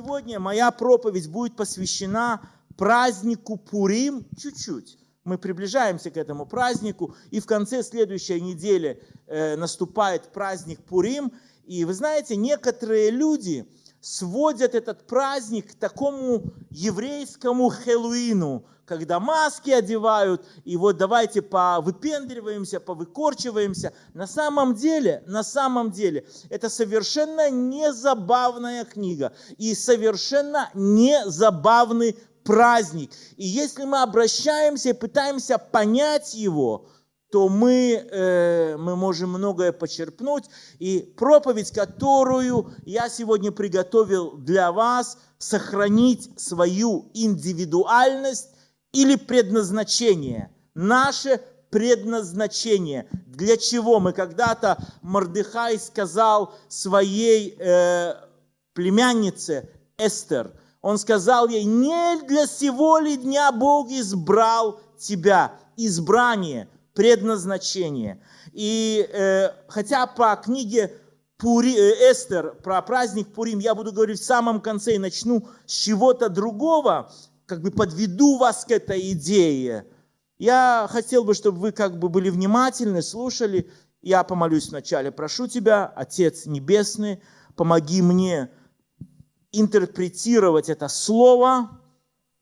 сегодня моя проповедь будет посвящена празднику Пурим чуть-чуть. Мы приближаемся к этому празднику, и в конце следующей недели э, наступает праздник Пурим. И вы знаете, некоторые люди сводят этот праздник к такому еврейскому Хэллоуину, когда маски одевают, и вот давайте повыпендриваемся, повыкорчиваемся. На самом деле, на самом деле, это совершенно не забавная книга и совершенно не забавный праздник. И если мы обращаемся и пытаемся понять его, то мы, э, мы можем многое почерпнуть. И проповедь, которую я сегодня приготовил для вас, сохранить свою индивидуальность или предназначение. Наше предназначение. Для чего? Мы когда-то, Мордыхай сказал своей э, племяннице Эстер, он сказал ей, не для сего ли дня Бог избрал тебя, избрание, предназначение. И э, хотя по книге Пури, э, Эстер, про праздник Пурим, я буду говорить в самом конце и начну с чего-то другого, как бы подведу вас к этой идее. Я хотел бы, чтобы вы как бы были внимательны, слушали. Я помолюсь вначале. Прошу Тебя, Отец Небесный, помоги мне интерпретировать это слово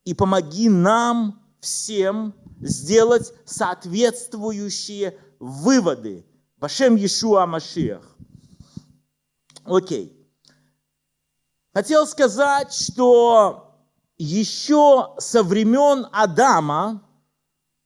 и помоги нам всем сделать соответствующие выводы. Башем Иешуа Машиах. Окей. Хотел сказать, что еще со времен Адама,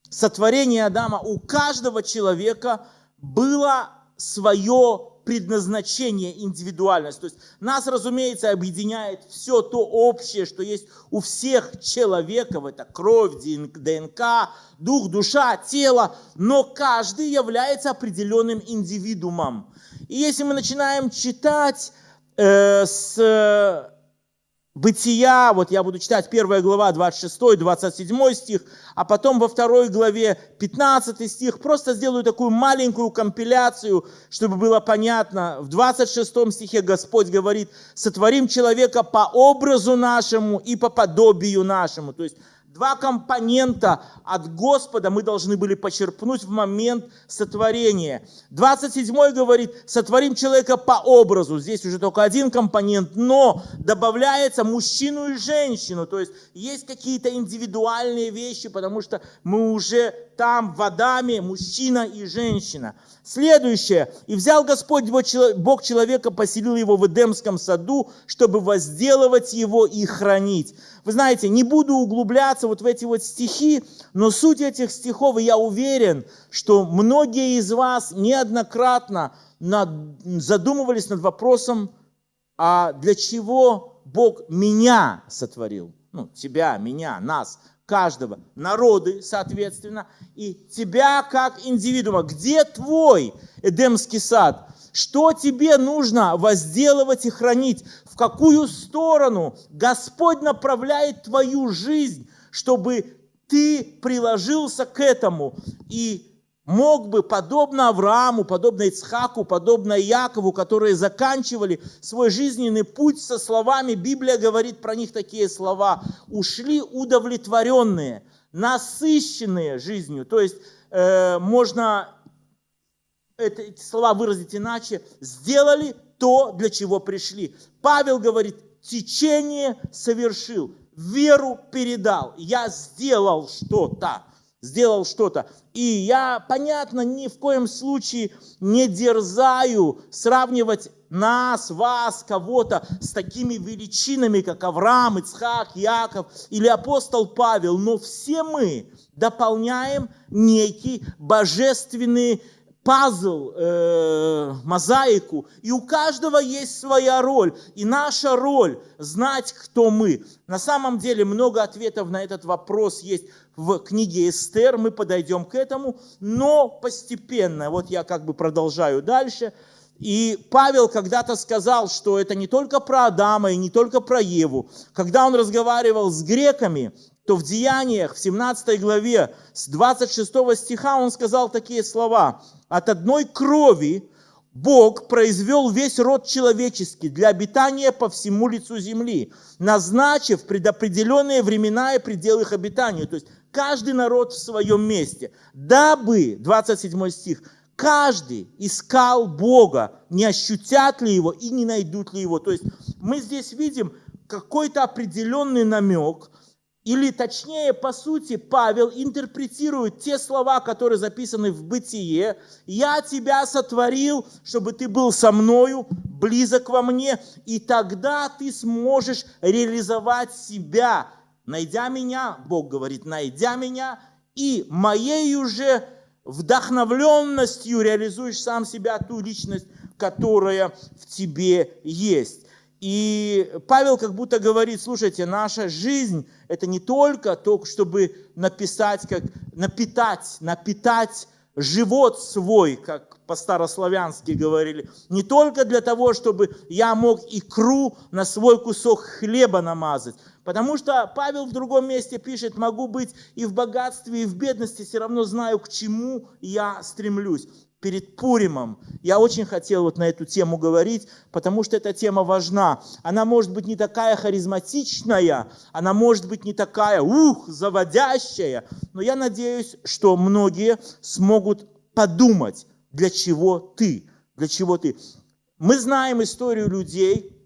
сотворения Адама, у каждого человека было свое предназначение, индивидуальность. То есть нас, разумеется, объединяет все то общее, что есть у всех человеков. Это кровь, ДНК, дух, душа, тело. Но каждый является определенным индивидуумом. И если мы начинаем читать э, с Бытия, вот я буду читать 1 глава 26, 27 стих, а потом во второй главе 15 стих. Просто сделаю такую маленькую компиляцию, чтобы было понятно. В 26 стихе Господь говорит, сотворим человека по образу нашему и по подобию нашему. То есть Два компонента от Господа мы должны были почерпнуть в момент сотворения. 27 говорит, сотворим человека по образу. Здесь уже только один компонент, но добавляется мужчину и женщину. То есть есть какие-то индивидуальные вещи, потому что мы уже там в Адаме мужчина и женщина. Следующее. «И взял Господь Бог человека, поселил его в Эдемском саду, чтобы возделывать его и хранить». Вы знаете, не буду углубляться вот в эти вот стихи, но суть этих стихов, и я уверен, что многие из вас неоднократно над, задумывались над вопросом, а для чего Бог меня сотворил? Ну, тебя, меня, нас – каждого, народы, соответственно, и тебя как индивидуума. Где твой Эдемский сад? Что тебе нужно возделывать и хранить? В какую сторону Господь направляет твою жизнь, чтобы ты приложился к этому и мог бы, подобно Аврааму, подобно Ицхаку, подобно Якову, которые заканчивали свой жизненный путь со словами, Библия говорит про них такие слова, ушли удовлетворенные, насыщенные жизнью. То есть э, можно эти слова выразить иначе, сделали то, для чего пришли. Павел говорит, течение совершил, веру передал, я сделал что-то сделал что-то. И я, понятно, ни в коем случае не дерзаю сравнивать нас, вас, кого-то с такими величинами, как Авраам, Ицхак, Яков или апостол Павел, но все мы дополняем некий божественный пазл, э, мозаику, и у каждого есть своя роль. И наша роль знать, кто мы. На самом деле много ответов на этот вопрос есть в книге Эстер, мы подойдем к этому, но постепенно, вот я как бы продолжаю дальше, и Павел когда-то сказал, что это не только про Адама и не только про Еву. Когда он разговаривал с греками, то в Деяниях, в 17 главе, с 26 стиха он сказал такие слова. «От одной крови Бог произвел весь род человеческий для обитания по всему лицу земли, назначив предопределенные времена и пределы их обитания. То есть каждый народ в своем месте. Дабы, 27 стих, каждый искал Бога, не ощутят ли Его и не найдут ли Его. То есть мы здесь видим какой-то определенный намек, или точнее, по сути, Павел интерпретирует те слова, которые записаны в Бытие. «Я тебя сотворил, чтобы ты был со мною, близок во мне, и тогда ты сможешь реализовать себя. Найдя меня, Бог говорит, найдя меня, и моей уже вдохновленностью реализуешь сам себя, ту личность, которая в тебе есть. И Павел как будто говорит, слушайте, наша жизнь – это не только то, чтобы написать, как напитать, напитать живот свой, как по-старославянски говорили, не только для того, чтобы я мог икру на свой кусок хлеба намазать, потому что Павел в другом месте пишет, могу быть и в богатстве, и в бедности, все равно знаю, к чему я стремлюсь перед Пуримом. Я очень хотел вот на эту тему говорить, потому что эта тема важна. Она может быть не такая харизматичная, она может быть не такая, ух, заводящая, но я надеюсь, что многие смогут подумать, для чего ты, для чего ты. Мы знаем историю людей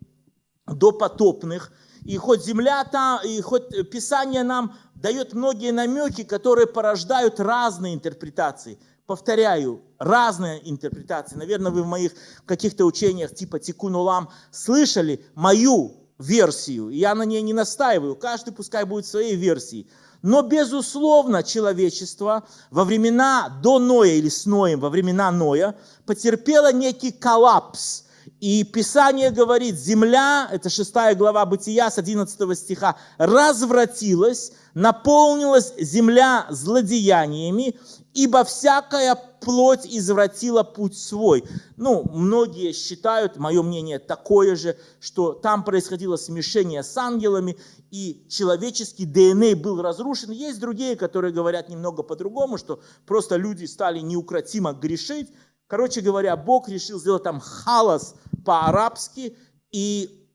допотопных, и хоть земля там, и хоть Писание нам дает многие намеки, которые порождают разные интерпретации – повторяю, разные интерпретации. Наверное, вы в моих каких-то учениях типа Тикунулам слышали мою версию. Я на ней не настаиваю. Каждый пускай будет своей версией. Но, безусловно, человечество во времена до Ноя или с Ноем, во времена Ноя, потерпело некий коллапс. И Писание говорит, земля, это 6 глава Бытия с 11 стиха, развратилась, наполнилась земля злодеяниями, ибо всякая плоть извратила путь свой. Ну, многие считают, мое мнение такое же, что там происходило смешение с ангелами, и человеческий ДНК был разрушен. Есть другие, которые говорят немного по-другому, что просто люди стали неукротимо грешить. Короче говоря, Бог решил сделать там халас по-арабски, и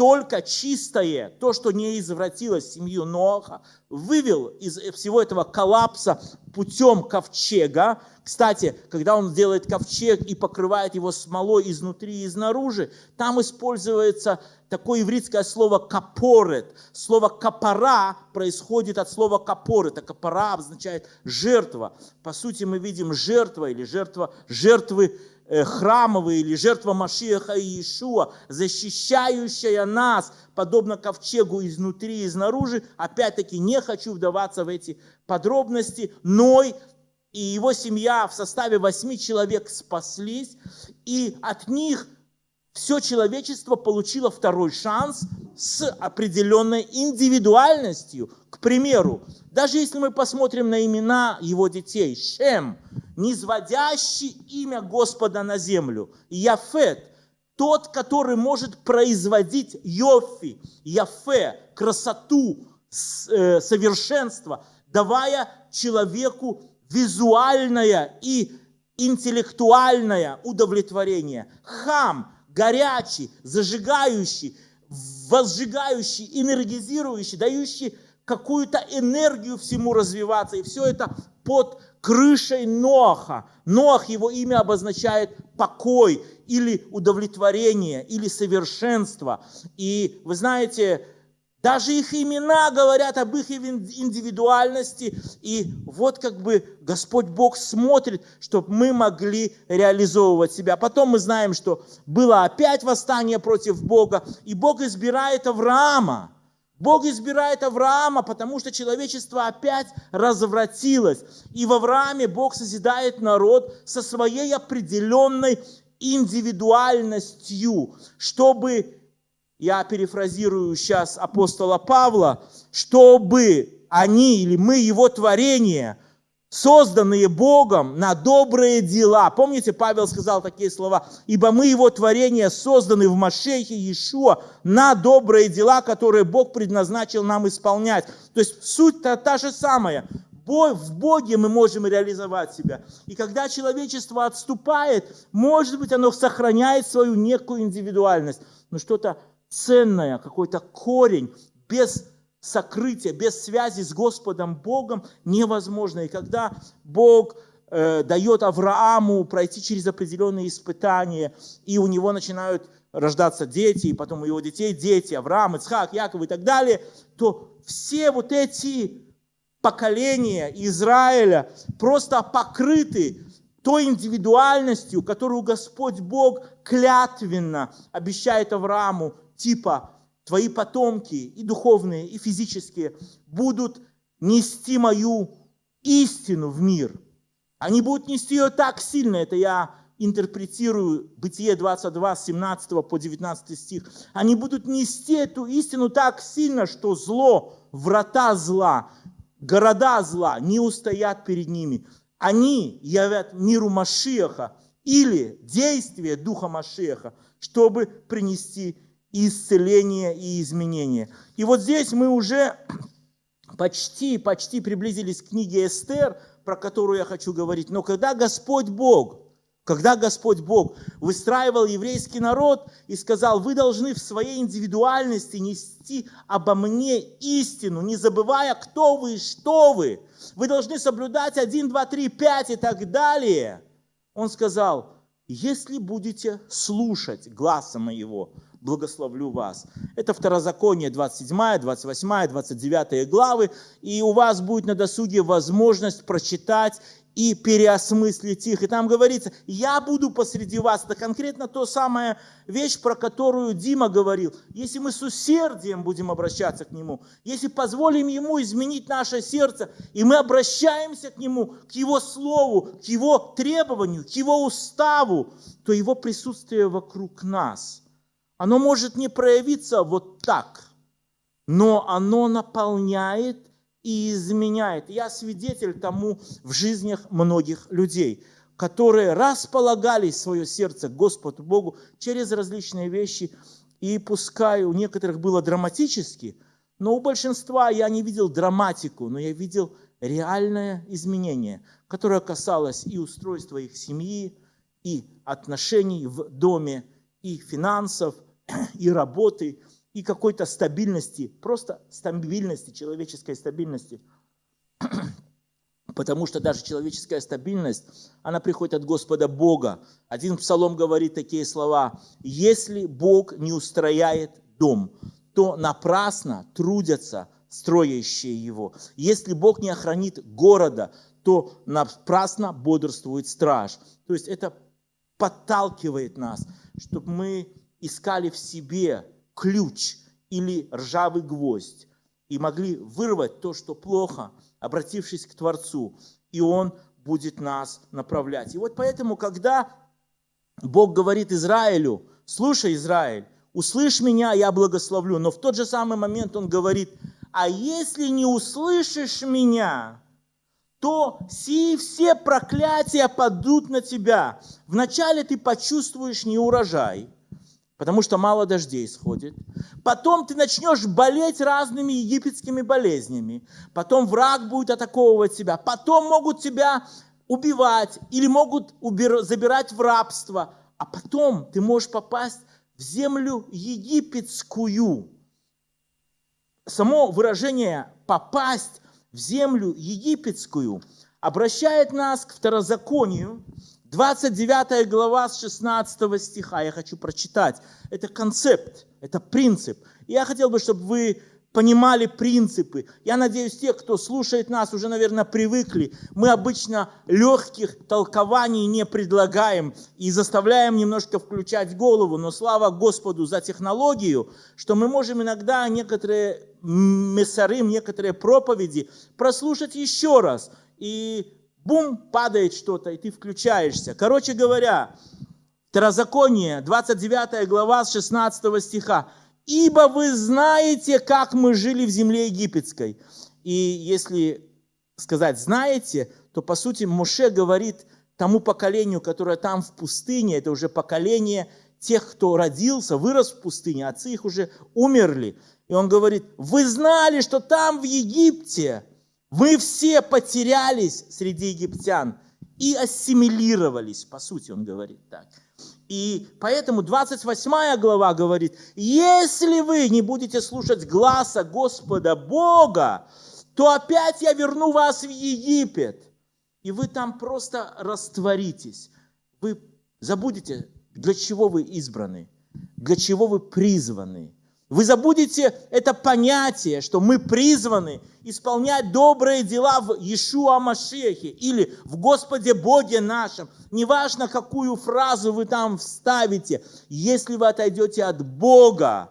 только чистое, то, что не извратилось семью Ноаха, вывел из всего этого коллапса путем ковчега. Кстати, когда он делает ковчег и покрывает его смолой изнутри и изнаружи, там используется такое еврейское слово «капорет». Слово «капора» происходит от слова «капор». Это «капора» означает «жертва». По сути, мы видим жертва или жертва, жертвы Э, храмовые или жертва Машиаха и Иешуа, защищающая нас, подобно ковчегу изнутри и изнаружи. Опять-таки не хочу вдаваться в эти подробности. Ной и его семья в составе восьми человек спаслись, и от них все человечество получило второй шанс с определенной индивидуальностью. К примеру, даже если мы посмотрим на имена его детей, Шем, низводящий имя Господа на землю, Яфет, тот, который может производить Йофи, Яфе, красоту, э, совершенство, давая человеку визуальное и интеллектуальное удовлетворение. Хам, горячий, зажигающий, возжигающий, энергизирующий, дающий какую-то энергию всему развиваться. И все это под крышей Ноаха. Ноах, его имя обозначает покой или удовлетворение, или совершенство. И вы знаете, даже их имена говорят об их индивидуальности. И вот как бы Господь Бог смотрит, чтобы мы могли реализовывать себя. Потом мы знаем, что было опять восстание против Бога, и Бог избирает Авраама. Бог избирает Авраама, потому что человечество опять развратилось. И в Аврааме Бог созидает народ со своей определенной индивидуальностью, чтобы я перефразирую сейчас апостола Павла, чтобы они или мы, его творение, созданные Богом на добрые дела. Помните, Павел сказал такие слова, ибо мы его творение созданы в Машехе Иешуа на добрые дела, которые Бог предназначил нам исполнять. То есть суть-то та же самая. в Боге мы можем реализовать себя. И когда человечество отступает, может быть, оно сохраняет свою некую индивидуальность, но что-то ценное, какой-то корень, без сокрытия, без связи с Господом Богом невозможно. И когда Бог э, дает Аврааму пройти через определенные испытания, и у него начинают рождаться дети, и потом у его детей дети, Авраам, Ицхак, Яков и так далее, то все вот эти поколения Израиля просто покрыты той индивидуальностью, которую Господь Бог клятвенно обещает Аврааму, типа твои потомки, и духовные, и физические, будут нести мою истину в мир. Они будут нести ее так сильно, это я интерпретирую Бытие 22, 17 по 19 стих. Они будут нести эту истину так сильно, что зло, врата зла, города зла не устоят перед ними. Они явят миру Машиаха или действие Духа Машиаха, чтобы принести исцеление и изменение. И вот здесь мы уже почти, почти приблизились к книге Эстер, про которую я хочу говорить. Но когда Господь Бог, когда Господь Бог выстраивал еврейский народ и сказал, вы должны в своей индивидуальности нести обо мне истину, не забывая, кто вы и что вы. Вы должны соблюдать 1, 2, 3, 5 и так далее. Он сказал, если будете слушать гласа моего, благословлю вас. Это Второзаконие 27, 28, 29 главы, и у вас будет на досуге возможность прочитать и переосмыслить их. И там говорится, я буду посреди вас. Это конкретно то самая вещь, про которую Дима говорил. Если мы с усердием будем обращаться к Нему, если позволим Ему изменить наше сердце, и мы обращаемся к Нему, к Его Слову, к Его требованию, к Его уставу, то Его присутствие вокруг нас – оно может не проявиться вот так, но оно наполняет и изменяет. Я свидетель тому в жизнях многих людей, которые располагали свое сердце Господу Богу через различные вещи, и пускай у некоторых было драматически, но у большинства я не видел драматику, но я видел реальное изменение, которое касалось и устройства их семьи, и отношений в доме, и финансов – и работы, и какой-то стабильности, просто стабильности, человеческой стабильности. Потому что даже человеческая стабильность, она приходит от Господа Бога. Один псалом говорит такие слова. «Если Бог не устрояет дом, то напрасно трудятся строящие его. Если Бог не охранит города, то напрасно бодрствует страж». То есть это подталкивает нас, чтобы мы искали в себе ключ или ржавый гвоздь и могли вырвать то, что плохо, обратившись к Творцу, и Он будет нас направлять. И вот поэтому, когда Бог говорит Израилю, слушай, Израиль, услышь меня, я благословлю, но в тот же самый момент Он говорит, а если не услышишь меня, то сии все проклятия падут на тебя. Вначале ты почувствуешь неурожай – потому что мало дождей сходит. Потом ты начнешь болеть разными египетскими болезнями. Потом враг будет атаковывать тебя. Потом могут тебя убивать или могут забирать в рабство. А потом ты можешь попасть в землю египетскую. Само выражение «попасть в землю египетскую» обращает нас к второзаконию, 29 глава с 16 стиха я хочу прочитать. Это концепт, это принцип. Я хотел бы, чтобы вы понимали принципы. Я надеюсь, те, кто слушает нас, уже, наверное, привыкли. Мы обычно легких толкований не предлагаем и заставляем немножко включать голову. Но слава Господу за технологию, что мы можем иногда некоторые мессарым, некоторые проповеди прослушать еще раз. И бум, падает что-то, и ты включаешься. Короче говоря, Второзаконие, 29 глава с 16 стиха. «Ибо вы знаете, как мы жили в земле египетской». И если сказать «знаете», то, по сути, Моше говорит тому поколению, которое там в пустыне, это уже поколение тех, кто родился, вырос в пустыне, отцы их уже умерли. И он говорит, вы знали, что там в Египте Мы все потерялись среди египтян и ассимилировались, по сути, он говорит так. И поэтому 28 глава говорит, если вы не будете слушать гласа Господа Бога, то опять я верну вас в Египет. И вы там просто растворитесь. Вы забудете, для чего вы избраны, для чего вы призваны. Вы забудете это понятие, что мы призваны исполнять добрые дела в Иешуа Машехе или в Господе Боге нашем. Неважно, какую фразу вы там вставите, если вы отойдете от Бога,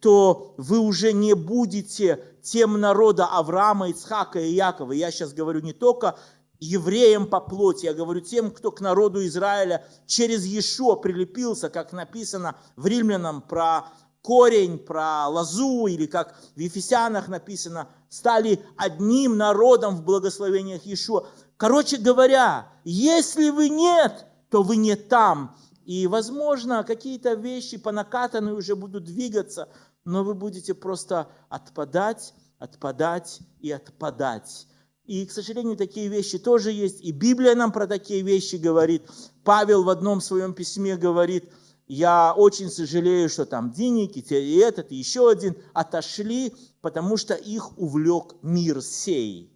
то вы уже не будете тем народа Авраама, Ицхака и Якова. Я сейчас говорю не только евреям по плоти, я говорю тем, кто к народу Израиля через Иешуа прилепился, как написано в Римлянам про корень, про лозу, или как в Ефесянах написано, стали одним народом в благословениях Иешуа. Короче говоря, если вы нет, то вы не там. И, возможно, какие-то вещи по накатанной уже будут двигаться, но вы будете просто отпадать, отпадать и отпадать. И, к сожалению, такие вещи тоже есть. И Библия нам про такие вещи говорит. Павел в одном своем письме говорит – я очень сожалею, что там Диник, и этот, и еще один отошли, потому что их увлек мир сей.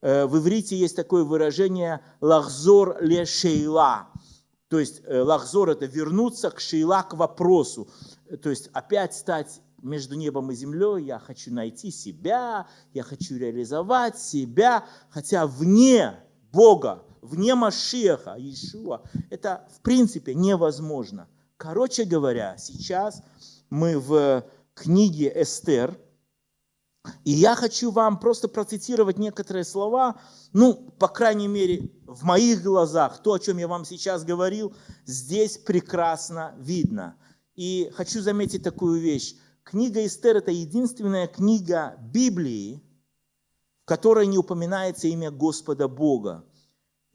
Э, в иврите есть такое выражение «лахзор ле шейла». То есть э, лахзор – это вернуться к шейла, к вопросу. То есть опять стать между небом и землей, я хочу найти себя, я хочу реализовать себя, хотя вне Бога, вне Машеха, Иешуа, это в принципе невозможно – Короче говоря, сейчас мы в книге Эстер, и я хочу вам просто процитировать некоторые слова, ну, по крайней мере, в моих глазах, то, о чем я вам сейчас говорил, здесь прекрасно видно. И хочу заметить такую вещь. Книга Эстер – это единственная книга Библии, в которой не упоминается имя Господа Бога.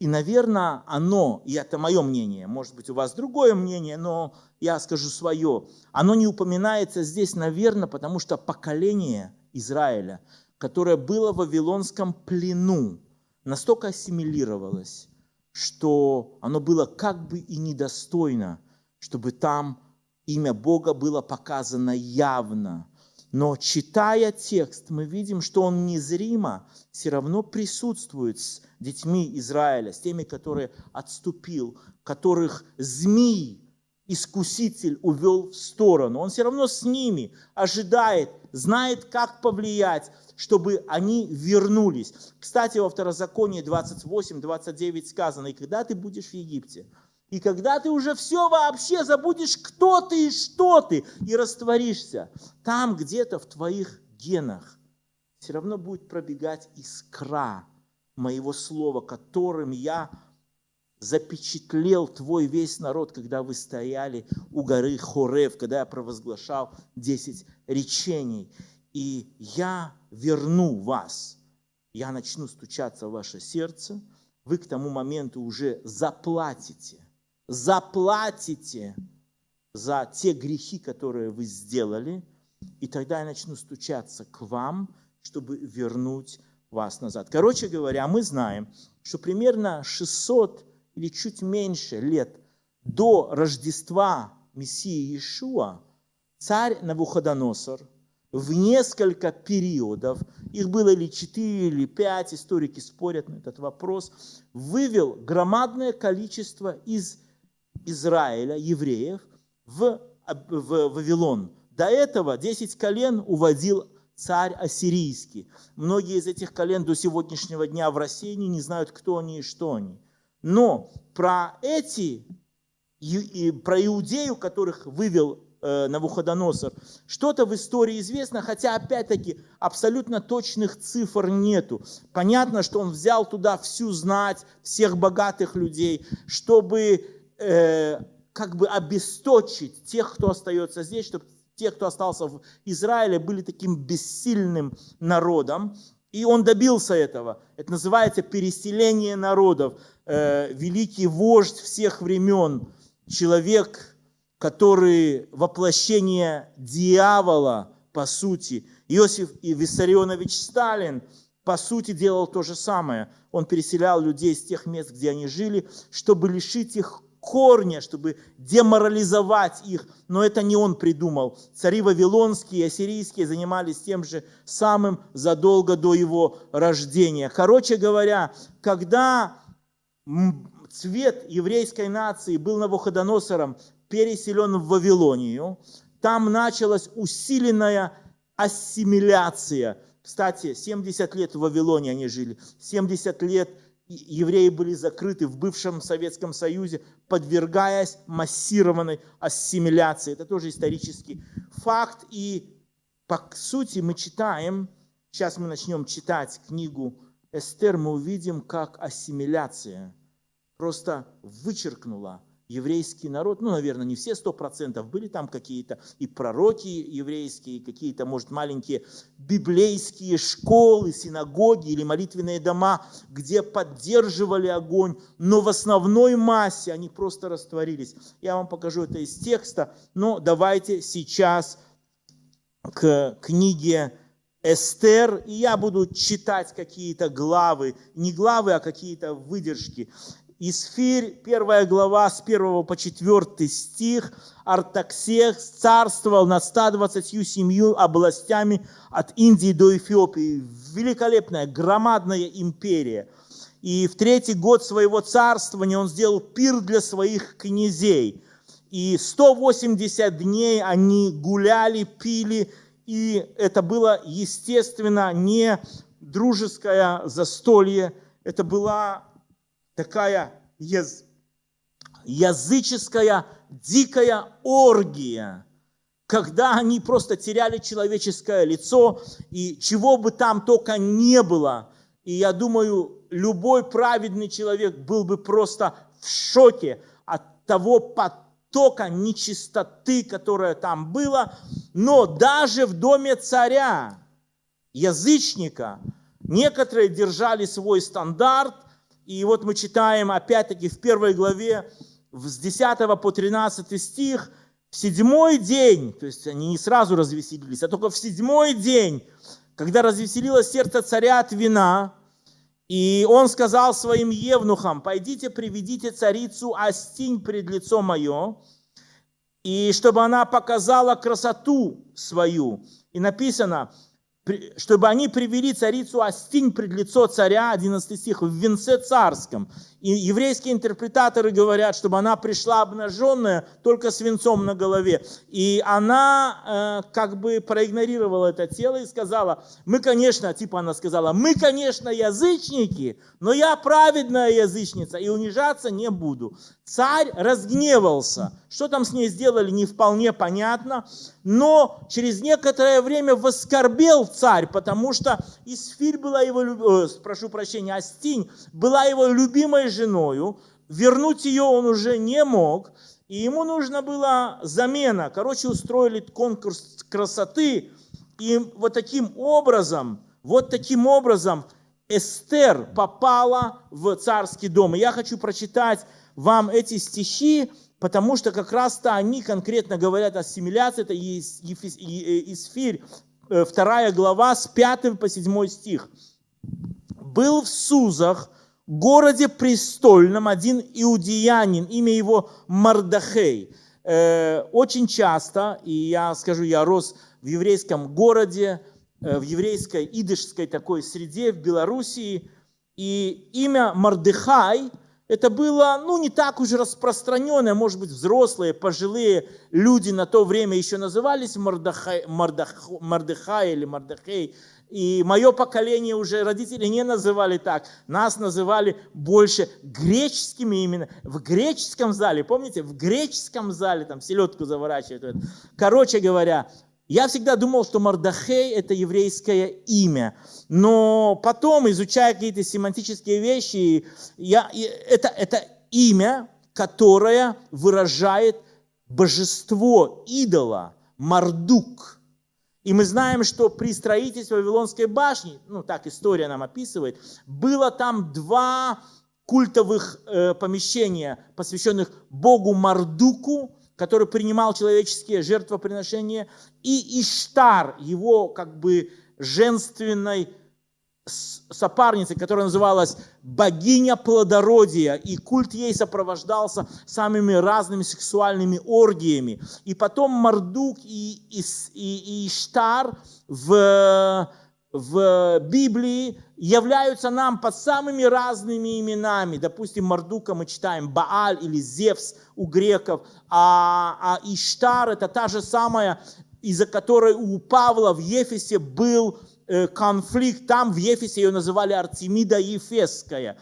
И, наверное, оно, и это мое мнение, может быть, у вас другое мнение, но я скажу свое, оно не упоминается здесь, наверное, потому что поколение Израиля, которое было в Вавилонском плену, настолько ассимилировалось, что оно было как бы и недостойно, чтобы там имя Бога было показано явно. Но читая текст, мы видим, что он незримо все равно присутствует с детьми Израиля, с теми, которые отступил, которых змей, искуситель увел в сторону. Он все равно с ними ожидает, знает, как повлиять, чтобы они вернулись. Кстати, во Второзаконии 28-29 сказано, и когда ты будешь в Египте, и когда ты уже все вообще забудешь, кто ты и что ты, и растворишься, там где-то в твоих генах все равно будет пробегать искра моего слова, которым я запечатлел твой весь народ, когда вы стояли у горы Хорев, когда я провозглашал 10 речений. И я верну вас. Я начну стучаться в ваше сердце. Вы к тому моменту уже заплатите. Заплатите за те грехи, которые вы сделали. И тогда я начну стучаться к вам, чтобы вернуть вас назад. Короче говоря, мы знаем, что примерно 600 или чуть меньше лет до Рождества Мессии Иешуа царь Навуходоносор в несколько периодов, их было или четыре, или пять, историки спорят на этот вопрос, вывел громадное количество из Израиля, евреев, в, в Вавилон. До этого 10 колен уводил царь ассирийский. Многие из этих колен до сегодняшнего дня в России не знают, кто они и что они. Но про эти, про Иудею, которых вывел э, Навуходоносор, что-то в истории известно, хотя, опять-таки, абсолютно точных цифр нету. Понятно, что он взял туда всю знать, всех богатых людей, чтобы э, как бы обесточить тех, кто остается здесь, чтобы те, кто остался в Израиле, были таким бессильным народом. И он добился этого. Это называется переселение народов. Э, великий вождь всех времен, человек, который воплощение дьявола, по сути. Иосиф и Виссарионович Сталин, по сути, делал то же самое. Он переселял людей с тех мест, где они жили, чтобы лишить их корня, чтобы деморализовать их. Но это не он придумал. Цари вавилонские и ассирийские занимались тем же самым задолго до его рождения. Короче говоря, когда цвет еврейской нации был Навуходоносором переселен в Вавилонию, там началась усиленная ассимиляция. Кстати, 70 лет в Вавилоне они жили, 70 лет евреи были закрыты в бывшем Советском Союзе, подвергаясь массированной ассимиляции. Это тоже исторический факт. И по сути мы читаем, сейчас мы начнем читать книгу Эстер, мы увидим, как ассимиляция просто вычеркнула еврейский народ, ну, наверное, не все сто процентов, были там какие-то и пророки еврейские, какие-то, может, маленькие библейские школы, синагоги или молитвенные дома, где поддерживали огонь, но в основной массе они просто растворились. Я вам покажу это из текста, но давайте сейчас к книге Эстер, и я буду читать какие-то главы, не главы, а какие-то выдержки. Исфирь, первая глава, с 1 по 4 стих. Артаксех царствовал над 127 областями от Индии до Эфиопии. Великолепная, громадная империя. И в третий год своего царствования он сделал пир для своих князей. И 180 дней они гуляли, пили, и это было, естественно, не дружеское застолье, это была такая яз... языческая дикая оргия, когда они просто теряли человеческое лицо, и чего бы там только не было. И я думаю, любой праведный человек был бы просто в шоке от того потока нечистоты, которая там была. Но даже в доме царя, язычника, некоторые держали свой стандарт – и вот мы читаем опять-таки в первой главе, с 10 по 13 стих, в седьмой день, то есть они не сразу развеселились, а только в седьмой день, когда развеселилось сердце царя от вина, и он сказал своим евнухам, пойдите приведите царицу Астинь пред лицо мое, и чтобы она показала красоту свою. И написано, чтобы они привели царицу Астинь пред лицо царя, 11 стих, в венце царском. И еврейские интерпретаторы говорят, чтобы она пришла обнаженная, только с венцом на голове. И она э, как бы проигнорировала это тело и сказала, мы, конечно, типа она сказала, мы, конечно, язычники, но я праведная язычница и унижаться не буду. Царь разгневался. Что там с ней сделали, не вполне понятно. Но через некоторое время воскорбел царь, потому что Исфирь была его, э, прошу прощения, Астинь была его любимой женою, вернуть ее он уже не мог, и ему нужно было замена. Короче, устроили конкурс красоты, и вот таким образом, вот таким образом Эстер попала в царский дом. И я хочу прочитать вам эти стихи, потому что как раз-то они конкретно говорят о ассимиляции, это Исфирь, э, вторая глава, с 5 по 7 стих. «Был в Сузах, городе престольном один иудеянин, имя его Мардахей. Э, очень часто, и я скажу, я рос в еврейском городе, э, в еврейской идышской такой среде в Белоруссии, и имя Мардыхай – это было, ну, не так уж распространенное, может быть, взрослые, пожилые люди на то время еще назывались Мардахай, Мардах, Мардыхай или Мардахей, и мое поколение уже родители не называли так. Нас называли больше греческими именно. В греческом зале, помните, в греческом зале там селедку заворачивают. Короче говоря, я всегда думал, что Мардахей – это еврейское имя. Но потом, изучая какие-то семантические вещи, я, это, это имя, которое выражает божество идола, Мардук – и мы знаем, что при строительстве Вавилонской башни, ну так история нам описывает, было там два культовых э, помещения, посвященных Богу Мардуку, который принимал человеческие жертвоприношения, и Иштар, его как бы женственной сопарницей, которая называлась богиня плодородия, и культ ей сопровождался самыми разными сексуальными оргиями. И потом Мардук и, и, и, и Иштар в, в Библии являются нам под самыми разными именами. Допустим, Мардука мы читаем Бааль или Зевс у греков, а, а Иштар это та же самая, из-за которой у Павла в Ефесе был Э, конфликт, там в Ефесе ее называли Артемида Ефесская.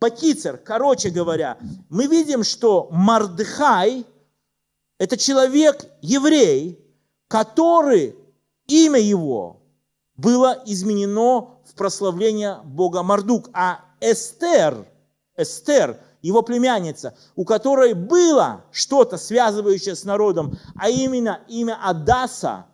Бакицер, короче говоря, мы видим, что Мардыхай – это человек, еврей, который, имя его было изменено в прославление Бога Мардук, а Эстер, Эстер, его племянница, у которой было что-то связывающее с народом, а именно имя Адаса,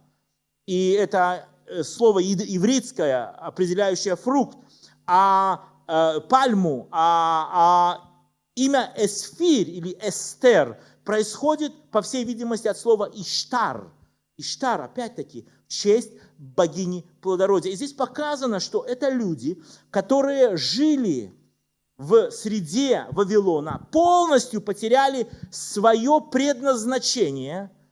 и это Э, слово ивритское, определяющее фрукт, а э, пальму, а, а имя Эсфир или Эстер происходит, по всей видимости, от слова Иштар. Иштар, опять-таки, в честь богини плодородия. И здесь показано, что это люди, которые жили в среде Вавилона, полностью потеряли свое предназначение –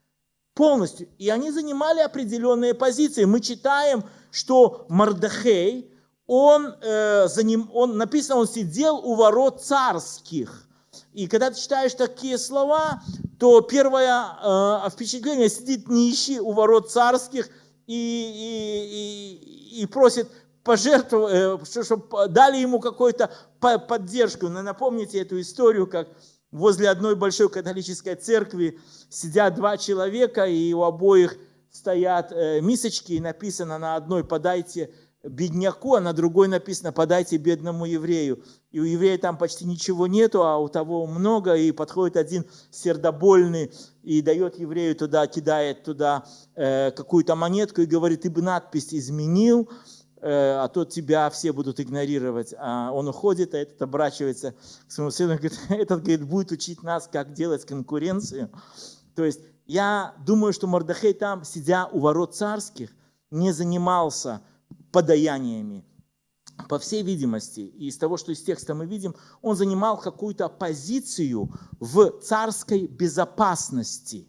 полностью. И они занимали определенные позиции. Мы читаем, что Мардахей, он, э, за ним, он, написано, он сидел у ворот царских. И когда ты читаешь такие слова, то первое э, впечатление, сидит нищий у ворот царских и, и, и, и просит пожертвовать, э, чтобы дали ему какую-то поддержку. Напомните эту историю, как возле одной большой католической церкви сидят два человека, и у обоих стоят э, мисочки, и написано на одной «подайте бедняку», а на другой написано «подайте бедному еврею». И у еврея там почти ничего нету, а у того много, и подходит один сердобольный и дает еврею туда, кидает туда э, какую-то монетку и говорит, ты бы надпись изменил, Э, а то тебя все будут игнорировать. А он уходит, а этот оборачивается к своему сыну говорит, этот говорит, будет учить нас, как делать конкуренцию. То есть я думаю, что Мордахей там, сидя у ворот царских, не занимался подаяниями. По всей видимости, и из того, что из текста мы видим, он занимал какую-то позицию в царской безопасности,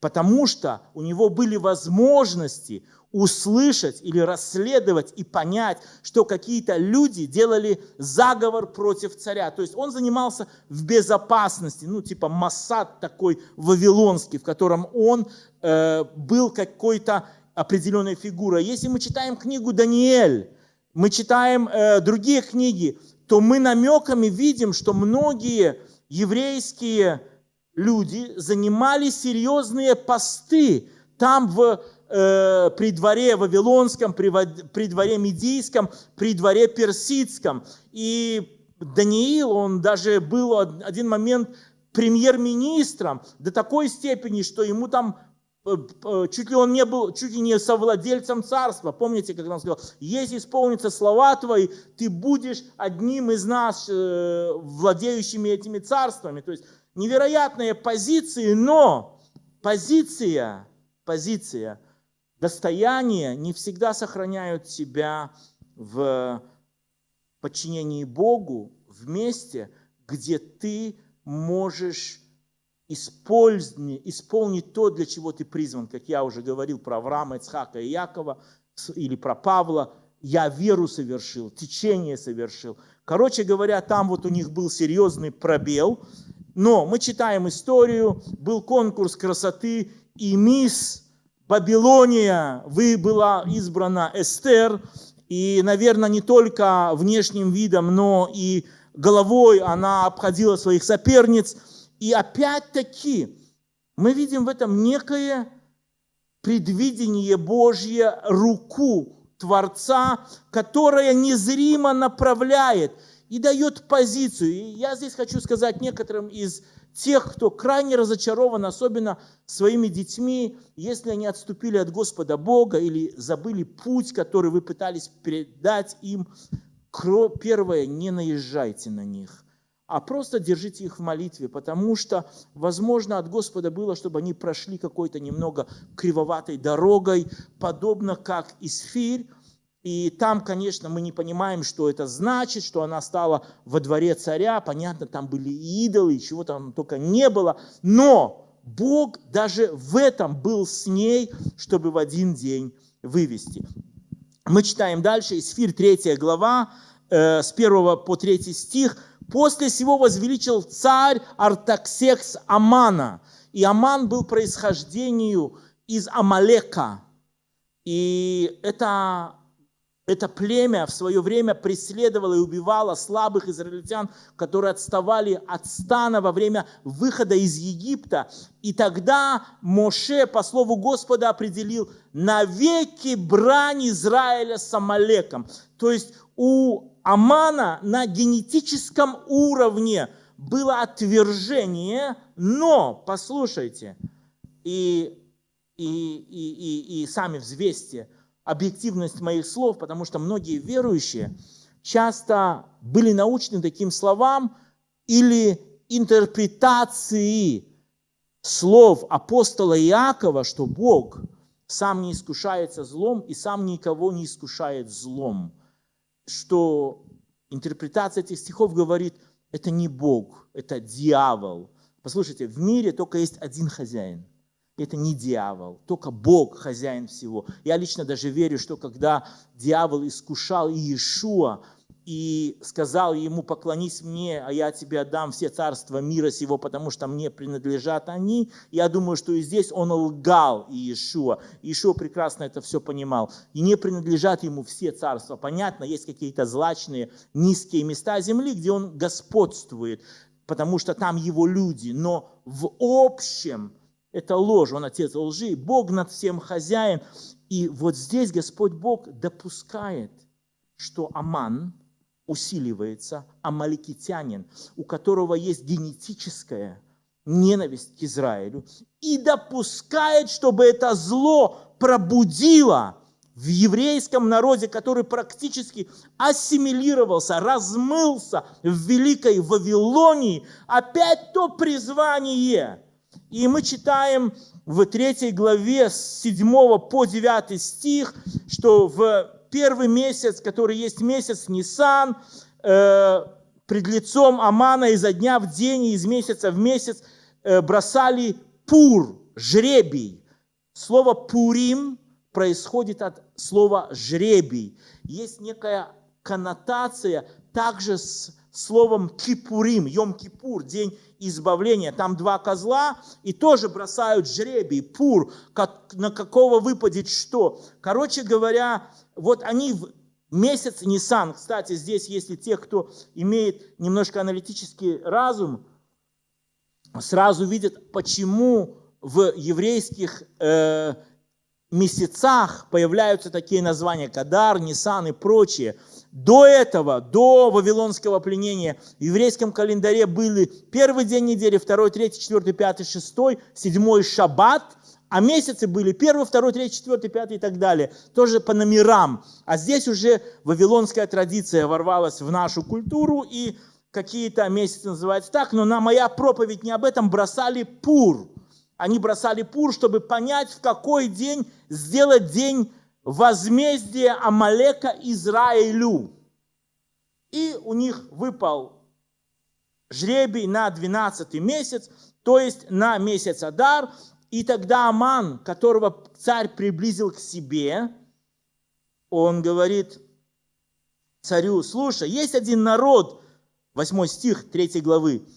потому что у него были возможности, услышать или расследовать и понять, что какие-то люди делали заговор против царя. То есть он занимался в безопасности, ну типа Массад такой вавилонский, в котором он э, был какой-то определенной фигурой. Если мы читаем книгу Даниэль, мы читаем э, другие книги, то мы намеками видим, что многие еврейские люди занимали серьезные посты там в э, при дворе Вавилонском, при, при дворе Медийском, при дворе Персидском. И Даниил, он даже был один момент премьер-министром до такой степени, что ему там чуть ли он не был, чуть ли не совладельцем царства. Помните, как он сказал, если исполнятся слова твои, ты будешь одним из нас, э, владеющими этими царствами. То есть невероятные позиции, но позиция, позиция – достояния не всегда сохраняют себя в подчинении Богу в месте, где ты можешь исполнить, исполнить то, для чего ты призван. Как я уже говорил про Авраама, Ицхака и Якова, или про Павла, я веру совершил, течение совершил. Короче говоря, там вот у них был серьезный пробел, но мы читаем историю, был конкурс красоты, и мисс Вавилония, вы была избрана Эстер, и, наверное, не только внешним видом, но и головой она обходила своих соперниц. И опять-таки мы видим в этом некое предвидение Божье, руку Творца, которая незримо направляет и дает позицию. И я здесь хочу сказать некоторым из тех, кто крайне разочарован, особенно своими детьми, если они отступили от Господа Бога или забыли путь, который вы пытались передать им. Первое, не наезжайте на них, а просто держите их в молитве, потому что, возможно, от Господа было, чтобы они прошли какой-то немного кривоватой дорогой, подобно как Исфирь, И там, конечно, мы не понимаем, что это значит, что она стала во дворе царя. Понятно, там были идолы, чего там только не было. Но Бог даже в этом был с ней, чтобы в один день вывести. Мы читаем дальше, Исфир 3 глава, э, с 1 по 3 стих. «После всего возвеличил царь Артаксекс Амана». И Аман был происхождению из Амалека. И это это племя в свое время преследовало и убивало слабых израильтян, которые отставали от стана во время выхода из Египта. И тогда Моше, по слову Господа, определил навеки брань Израиля с Амалеком. То есть у Амана на генетическом уровне было отвержение, но, послушайте, и, и, и, и, и сами взвесьте – объективность моих слов, потому что многие верующие часто были научны таким словам или интерпретации слов апостола Иакова, что Бог сам не искушается злом и сам никого не искушает злом. Что интерпретация этих стихов говорит, это не Бог, это дьявол. Послушайте, в мире только есть один хозяин это не дьявол, только Бог хозяин всего. Я лично даже верю, что когда дьявол искушал Иешуа и сказал ему, поклонись мне, а я тебе отдам все царства мира сего, потому что мне принадлежат они, я думаю, что и здесь он лгал Иешуа. Иешуа прекрасно это все понимал. И не принадлежат ему все царства. Понятно, есть какие-то злачные, низкие места земли, где он господствует, потому что там его люди. Но в общем, это ложь, он отец лжи, Бог над всем хозяин. И вот здесь Господь Бог допускает, что Аман усиливается, амаликитянин, у которого есть генетическая ненависть к Израилю, и допускает, чтобы это зло пробудило в еврейском народе, который практически ассимилировался, размылся в Великой Вавилонии, опять то призвание – и мы читаем в третьей главе с 7 по 9 стих, что в первый месяц, который есть месяц Нисан, э, пред лицом Амана изо дня в день из месяца в месяц э, бросали пур, жребий. Слово «пурим» происходит от слова «жребий». Есть некая коннотация также с словом «кипурим», «йом-кипур», день избавления. Там два козла и тоже бросают жребий, пур, как, на какого выпадет что. Короче говоря, вот они в месяц Нисан, кстати, здесь, если те, кто имеет немножко аналитический разум, сразу видят, почему в еврейских э, месяцах появляются такие названия Кадар, Нисан и прочие – до этого, до Вавилонского пленения, в еврейском календаре были первый день недели, второй, третий, четвертый, пятый, шестой, седьмой шаббат, а месяцы были первый, второй, третий, четвертый, пятый и так далее. Тоже по номерам. А здесь уже вавилонская традиция ворвалась в нашу культуру, и какие-то месяцы называются так, но на моя проповедь не об этом бросали пур. Они бросали пур, чтобы понять, в какой день сделать день возмездие Амалека Израилю. И у них выпал жребий на 12 месяц, то есть на месяц Адар. И тогда Аман, которого царь приблизил к себе, он говорит царю, слушай, есть один народ, 8 стих 3 главы,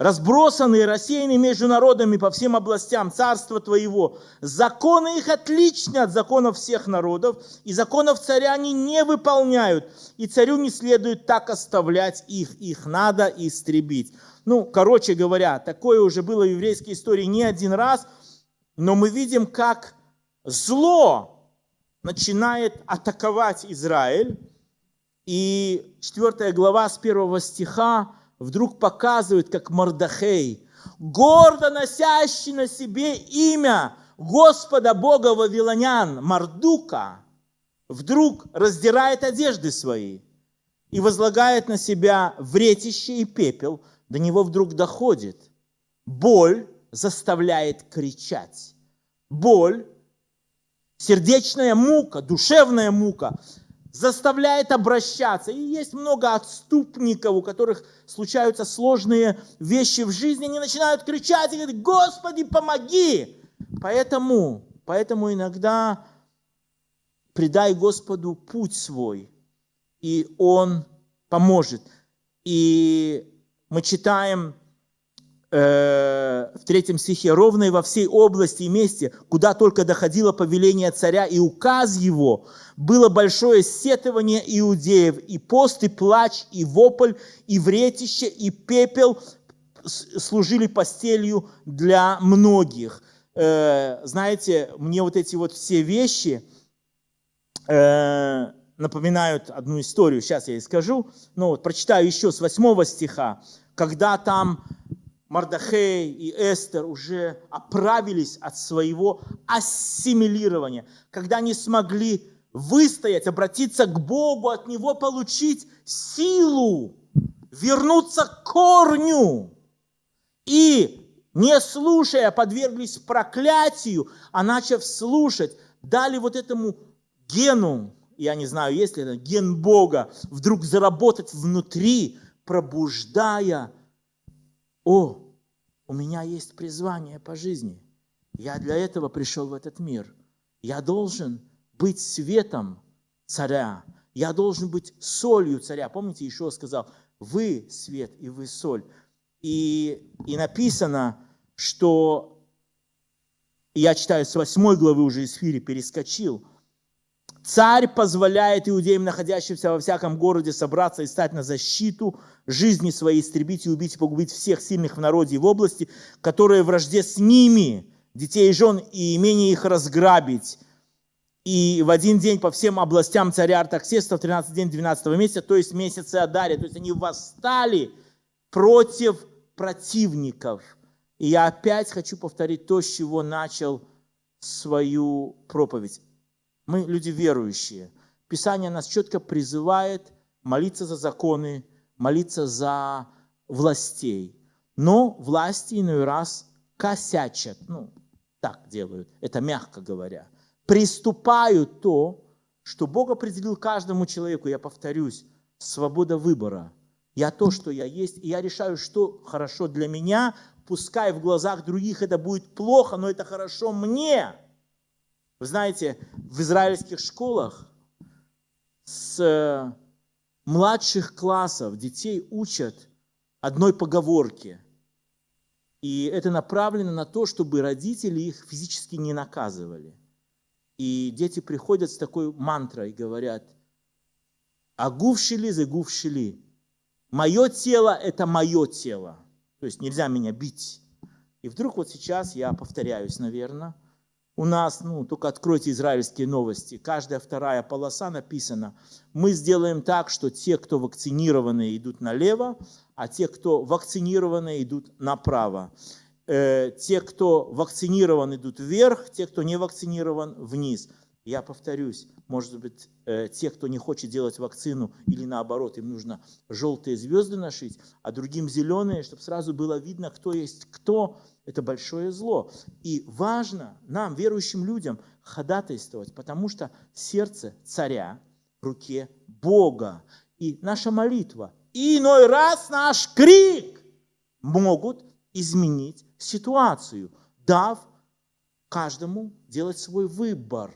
разбросанные, рассеянные между народами по всем областям царства твоего. Законы их отличны от законов всех народов, и законов царя они не выполняют, и царю не следует так оставлять их, их надо истребить. Ну, короче говоря, такое уже было в еврейской истории не один раз, но мы видим, как зло начинает атаковать Израиль, и 4 глава с 1 стиха вдруг показывает, как Мордахей, гордо носящий на себе имя Господа Бога Вавилонян, Мардука, вдруг раздирает одежды свои и возлагает на себя вретище и пепел, до него вдруг доходит. Боль заставляет кричать. Боль, сердечная мука, душевная мука заставляет обращаться. И есть много отступников, у которых случаются сложные вещи в жизни, они начинают кричать и говорить, Господи, помоги! Поэтому, поэтому иногда предай Господу путь свой, и Он поможет. И мы читаем в третьем стихе, ровно и во всей области и месте, куда только доходило повеление царя и указ его, было большое сетование иудеев, и пост, и плач, и вопль, и вретище, и пепел служили постелью для многих. Э, знаете, мне вот эти вот все вещи э, напоминают одну историю, сейчас я и скажу, но вот прочитаю еще с 8 стиха, когда там Мардахей и Эстер уже оправились от своего ассимилирования, когда они смогли выстоять, обратиться к Богу, от Него получить силу, вернуться к корню. И, не слушая, подверглись проклятию, а начав слушать, дали вот этому гену, я не знаю, есть ли это ген Бога, вдруг заработать внутри, пробуждая о, у меня есть призвание по жизни. Я для этого пришел в этот мир. Я должен быть светом царя. Я должен быть солью царя. Помните, Ишуа сказал, вы свет и вы соль. И, и написано, что, я читаю с 8 главы уже из Фири, перескочил, Царь позволяет иудеям, находящимся во всяком городе, собраться и стать на защиту жизни своей, истребить и убить и погубить всех сильных в народе и в области, которые вражде с ними, детей и жен, и имение их разграбить. И в один день по всем областям царя Артаксеста в 13 день 12 месяца, то есть месяце Адари, то есть они восстали против противников. И я опять хочу повторить то, с чего начал свою проповедь. Мы люди верующие. Писание нас четко призывает молиться за законы, молиться за властей. Но власти иной раз косячат, ну, так делают, это мягко говоря. Приступают то, что Бог определил каждому человеку, я повторюсь, свобода выбора. Я то, что я есть, и я решаю, что хорошо для меня, пускай в глазах других это будет плохо, но это хорошо мне. Вы знаете, в израильских школах с э, младших классов детей учат одной поговорке. И это направлено на то, чтобы родители их физически не наказывали. И дети приходят с такой мантрой и говорят, агув шили, загув шили. Мое тело – это мое тело. То есть нельзя меня бить. И вдруг вот сейчас я повторяюсь, наверное, у нас, ну, только откройте израильские новости, каждая вторая полоса написана, мы сделаем так, что те, кто вакцинированы, идут налево, а те, кто вакцинированы, идут направо. Э, те, кто вакцинирован, идут вверх, те, кто не вакцинирован, вниз. Я повторюсь, может быть, э, те, кто не хочет делать вакцину, или наоборот, им нужно желтые звезды нашить, а другим зеленые, чтобы сразу было видно, кто есть кто, это большое зло. И важно нам, верующим людям, ходатайствовать, потому что сердце царя в руке Бога. И наша молитва, и иной раз наш крик могут изменить ситуацию, дав каждому делать свой выбор.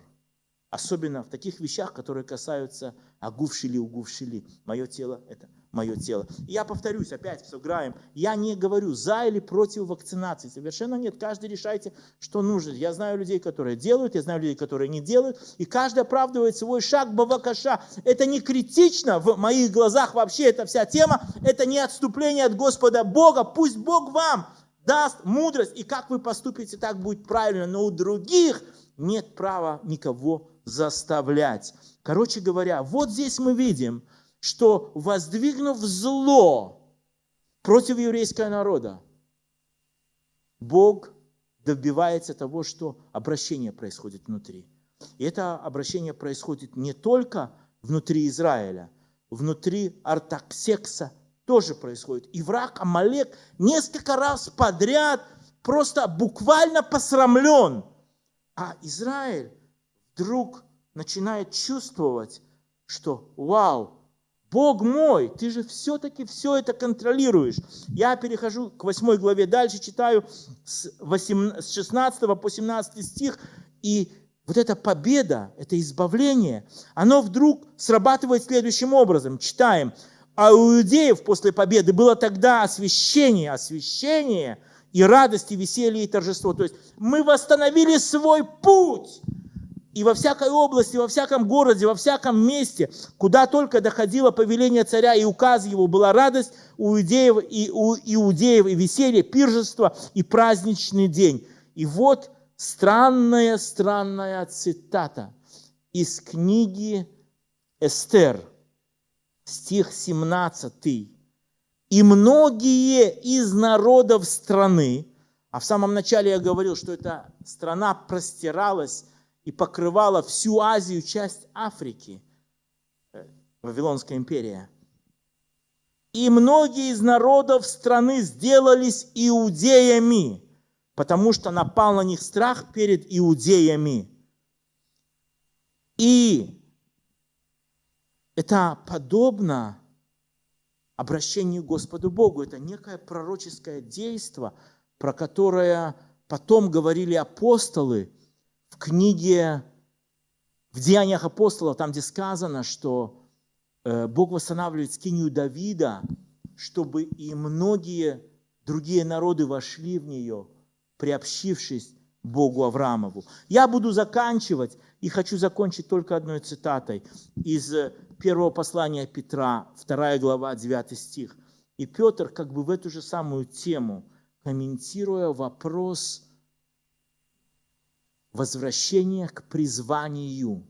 Особенно в таких вещах, которые касаются агувшили, угувшили. Мое тело – это мое тело. И я повторюсь, опять все граем, я не говорю за или против вакцинации, совершенно нет. Каждый решайте, что нужно. Я знаю людей, которые делают, я знаю людей, которые не делают, и каждый оправдывает свой шаг бавакаша. Это не критично в моих глазах вообще, эта вся тема, это не отступление от Господа Бога, пусть Бог вам даст мудрость, и как вы поступите, так будет правильно, но у других нет права никого заставлять. Короче говоря, вот здесь мы видим, что воздвигнув зло против еврейского народа, Бог добивается того, что обращение происходит внутри. И это обращение происходит не только внутри Израиля, внутри Артаксекса тоже происходит. И враг Амалек несколько раз подряд просто буквально посрамлен. А Израиль вдруг начинает чувствовать что вау, Бог мой, ты же все-таки все это контролируешь. Я перехожу к 8 главе, дальше читаю с, 8, с 16 по 17 стих, и вот эта победа, это избавление, оно вдруг срабатывает следующим образом. Читаем. А у иудеев после победы было тогда освящение, освящение и радость, и веселье, и торжество. То есть мы восстановили свой путь и во всякой области, во всяком городе, во всяком месте, куда только доходило повеление царя и указ его, была радость у иудеев и, у иудеев, и веселье, пиржество и праздничный день. И вот странная, странная цитата из книги Эстер, стих 17. «И многие из народов страны, а в самом начале я говорил, что эта страна простиралась и покрывала всю Азию, часть Африки, э, Вавилонская империя. И многие из народов страны сделались иудеями, потому что напал на них страх перед иудеями. И это подобно обращению к Господу Богу. Это некое пророческое действие, про которое потом говорили апостолы – в книге, в Деяниях апостолов, там, где сказано, что э, Бог восстанавливает скинию Давида, чтобы и многие другие народы вошли в нее, приобщившись Богу Авраамову. Я буду заканчивать и хочу закончить только одной цитатой из первого послания Петра, 2 глава, 9 стих. И Петр как бы в эту же самую тему, комментируя вопрос возвращение к призванию,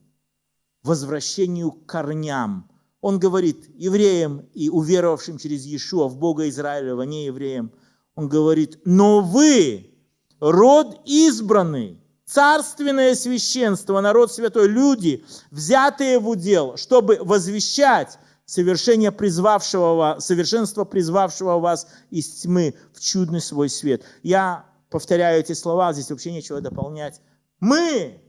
возвращению к корням. Он говорит евреям и уверовавшим через Иешуа в Бога Израилева, не евреям, он говорит, но вы, род избранный, царственное священство, народ святой, люди, взятые в удел, чтобы возвещать совершение призвавшего, совершенство призвавшего вас из тьмы в чудный свой свет. Я повторяю эти слова, здесь вообще нечего дополнять. Мы,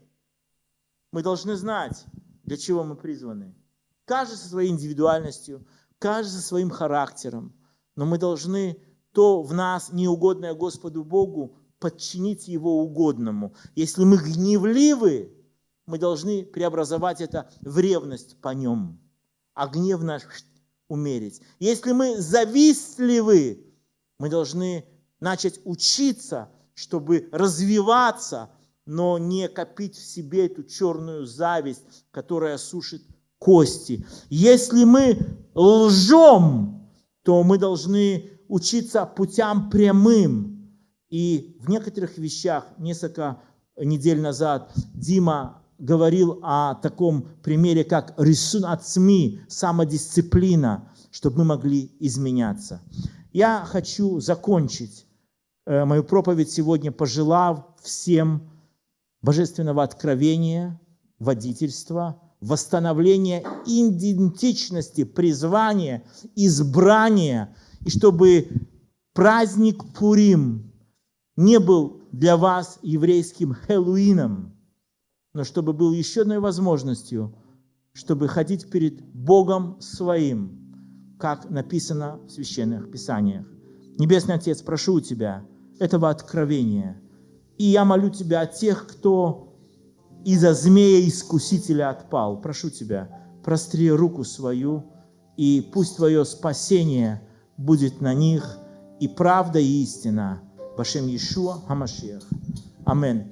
мы должны знать, для чего мы призваны. Каждый со своей индивидуальностью, каждый со своим характером. Но мы должны то в нас неугодное Господу Богу подчинить Его угодному. Если мы гневливы, мы должны преобразовать это в ревность по Нем, а гнев наш умерить. Если мы завистливы, мы должны начать учиться, чтобы развиваться но не копить в себе эту черную зависть, которая сушит кости. Если мы лжем, то мы должны учиться путям прямым. И в некоторых вещах, несколько недель назад, Дима говорил о таком примере, как рисун от СМИ, самодисциплина, чтобы мы могли изменяться. Я хочу закончить э, мою проповедь сегодня, пожелав всем божественного откровения, водительства, восстановления идентичности, призвания, избрания, и чтобы праздник Пурим не был для вас еврейским Хэллоуином, но чтобы был еще одной возможностью, чтобы ходить перед Богом своим, как написано в Священных Писаниях. Небесный Отец, прошу у Тебя этого откровения – и я молю Тебя о тех, кто из-за змея-искусителя отпал. Прошу Тебя, простри руку свою, и пусть Твое спасение будет на них, и правда, и истина. Башем Иешуа Хамашиах. Аминь.